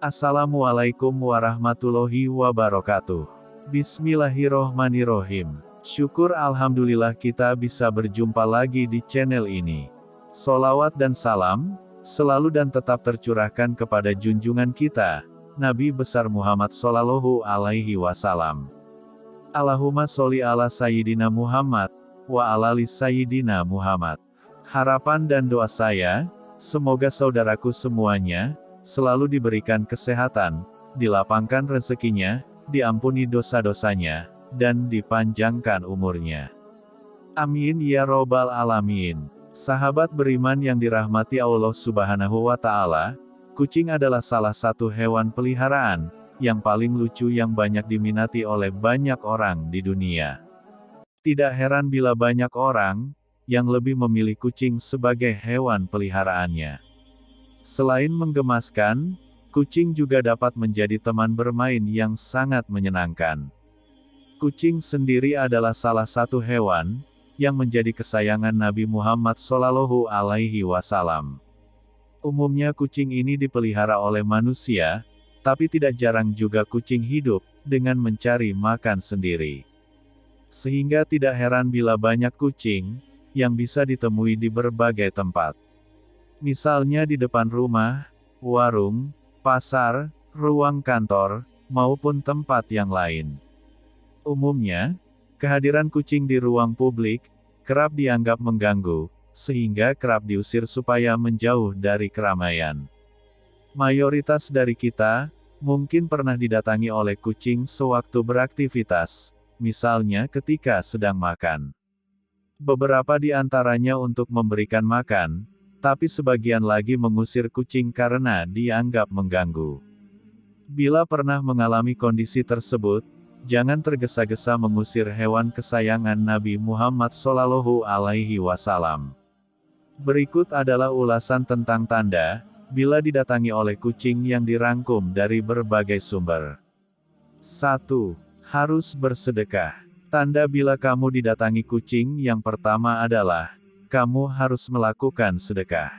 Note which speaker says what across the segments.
Speaker 1: Assalamualaikum warahmatullahi wabarakatuh. Bismillahirrohmanirrohim. Syukur Alhamdulillah kita bisa berjumpa lagi di channel ini. Solawat dan salam, selalu dan tetap tercurahkan kepada junjungan kita, Nabi besar Muhammad Sallallahu Alaihi Wasallam. Allahumma sholli ala Sayyidina Muhammad, wa alali Sayyidina Muhammad. Harapan dan doa saya, semoga saudaraku semuanya, selalu diberikan kesehatan, dilapangkan rezekinya, diampuni dosa-dosanya, dan dipanjangkan umurnya. Amin ya robbal alamin. Sahabat beriman yang dirahmati Allah subhanahu wa ta'ala, kucing adalah salah satu hewan peliharaan, yang paling lucu yang banyak diminati oleh banyak orang di dunia. Tidak heran bila banyak orang, yang lebih memilih kucing sebagai hewan peliharaannya. Selain menggemaskan, kucing juga dapat menjadi teman bermain yang sangat menyenangkan. Kucing sendiri adalah salah satu hewan yang menjadi kesayangan Nabi Muhammad Shallallahu Alaihi Wasallam. Umumnya kucing ini dipelihara oleh manusia, tapi tidak jarang juga kucing hidup dengan mencari makan sendiri. Sehingga tidak heran bila banyak kucing yang bisa ditemui di berbagai tempat. Misalnya di depan rumah, warung, pasar, ruang kantor, maupun tempat yang lain. Umumnya, kehadiran kucing di ruang publik kerap dianggap mengganggu, sehingga kerap diusir supaya menjauh dari keramaian. Mayoritas dari kita mungkin pernah didatangi oleh kucing sewaktu beraktivitas, misalnya ketika sedang makan. Beberapa di antaranya untuk memberikan makan, tapi sebagian lagi mengusir kucing karena dianggap mengganggu. Bila pernah mengalami kondisi tersebut, Jangan tergesa-gesa mengusir hewan kesayangan Nabi Muhammad Sallallahu Alaihi Wasallam. Berikut adalah ulasan tentang tanda, bila didatangi oleh kucing yang dirangkum dari berbagai sumber. 1. Harus bersedekah. Tanda bila kamu didatangi kucing yang pertama adalah, kamu harus melakukan sedekah.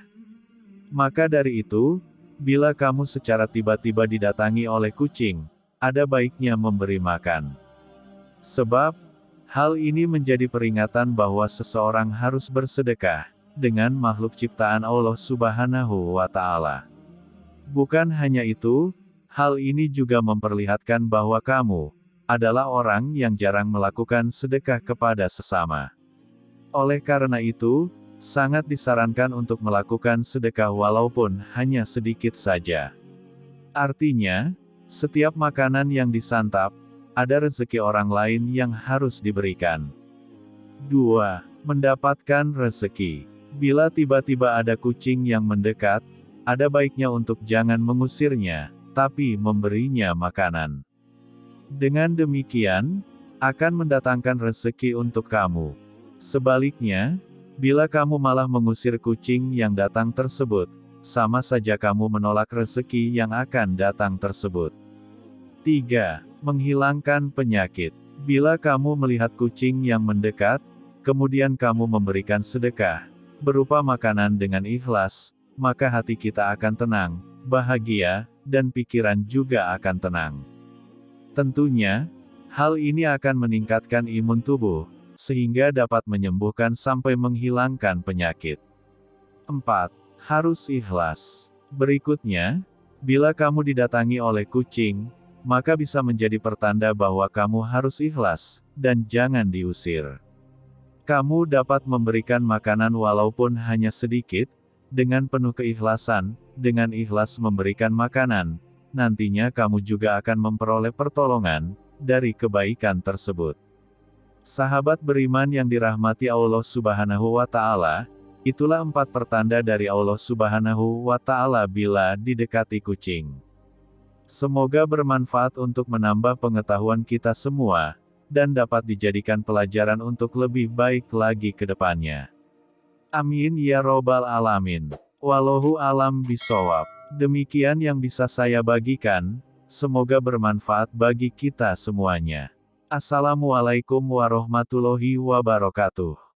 Speaker 1: Maka dari itu, bila kamu secara tiba-tiba didatangi oleh kucing, ada baiknya memberi makan. Sebab, hal ini menjadi peringatan bahwa seseorang harus bersedekah, dengan makhluk ciptaan Allah subhanahu wa ta'ala. Bukan hanya itu, hal ini juga memperlihatkan bahwa kamu, adalah orang yang jarang melakukan sedekah kepada sesama. Oleh karena itu, sangat disarankan untuk melakukan sedekah walaupun hanya sedikit saja. Artinya, setiap makanan yang disantap, ada rezeki orang lain yang harus diberikan. 2. Mendapatkan rezeki. Bila tiba-tiba ada kucing yang mendekat, ada baiknya untuk jangan mengusirnya, tapi memberinya makanan. Dengan demikian, akan mendatangkan rezeki untuk kamu. Sebaliknya, bila kamu malah mengusir kucing yang datang tersebut, sama saja kamu menolak rezeki yang akan datang tersebut. 3. Menghilangkan penyakit. Bila kamu melihat kucing yang mendekat, kemudian kamu memberikan sedekah, berupa makanan dengan ikhlas, maka hati kita akan tenang, bahagia, dan pikiran juga akan tenang. Tentunya, hal ini akan meningkatkan imun tubuh, sehingga dapat menyembuhkan sampai menghilangkan penyakit. 4. Harus ikhlas. Berikutnya, bila kamu didatangi oleh kucing, maka bisa menjadi pertanda bahwa kamu harus ikhlas, dan jangan diusir. Kamu dapat memberikan makanan walaupun hanya sedikit, dengan penuh keikhlasan, dengan ikhlas memberikan makanan, nantinya kamu juga akan memperoleh pertolongan, dari kebaikan tersebut. Sahabat beriman yang dirahmati Allah subhanahu wa ta'ala, itulah empat pertanda dari Allah subhanahu wa ta'ala bila didekati kucing. Semoga bermanfaat untuk menambah pengetahuan kita semua, dan dapat dijadikan pelajaran untuk lebih baik lagi ke depannya. Amin ya robbal alamin. Wallahu alam bisawab. Demikian yang bisa saya bagikan, semoga bermanfaat bagi kita semuanya. Assalamualaikum warahmatullahi wabarakatuh.